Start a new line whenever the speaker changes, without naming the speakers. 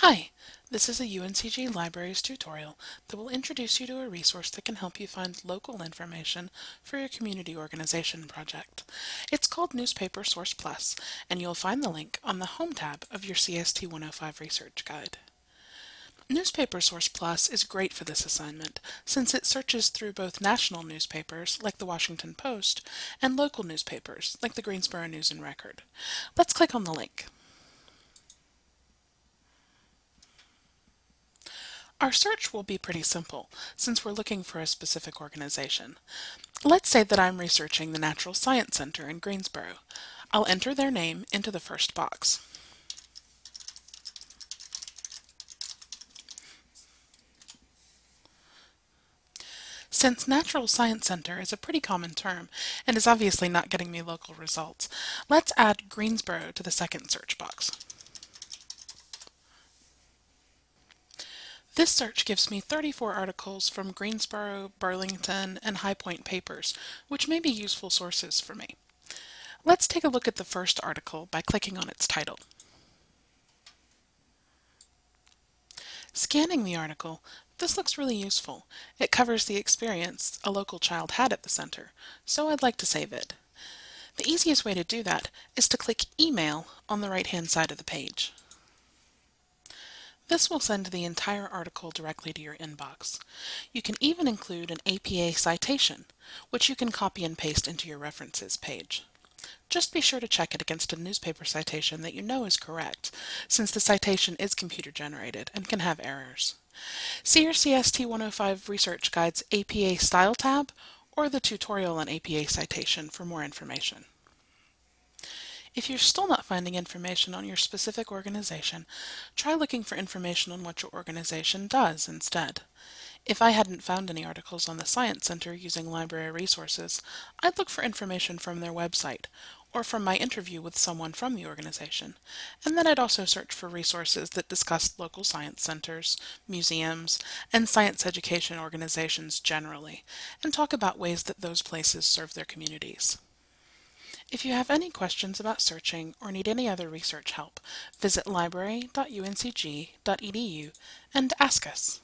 Hi, this is a UNCG Libraries tutorial that will introduce you to a resource that can help you find local information for your community organization project. It's called Newspaper Source Plus, and you'll find the link on the Home tab of your CST 105 Research Guide. Newspaper Source Plus is great for this assignment since it searches through both national newspapers like the Washington Post and local newspapers like the Greensboro News and Record. Let's click on the link. Our search will be pretty simple, since we're looking for a specific organization. Let's say that I'm researching the Natural Science Center in Greensboro. I'll enter their name into the first box. Since Natural Science Center is a pretty common term and is obviously not getting me local results, let's add Greensboro to the second search box. This search gives me 34 articles from Greensboro, Burlington, and High Point papers, which may be useful sources for me. Let's take a look at the first article by clicking on its title. Scanning the article, this looks really useful. It covers the experience a local child had at the center, so I'd like to save it. The easiest way to do that is to click Email on the right-hand side of the page. This will send the entire article directly to your inbox. You can even include an APA citation, which you can copy and paste into your references page. Just be sure to check it against a newspaper citation that you know is correct, since the citation is computer generated and can have errors. See your CST 105 Research Guide's APA Style tab or the tutorial on APA citation for more information. If you're still not finding information on your specific organization, try looking for information on what your organization does instead. If I hadn't found any articles on the Science Center using library resources, I'd look for information from their website or from my interview with someone from the organization. And then I'd also search for resources that discussed local science centers, museums, and science education organizations generally, and talk about ways that those places serve their communities. If you have any questions about searching or need any other research help, visit library.uncg.edu and ask us.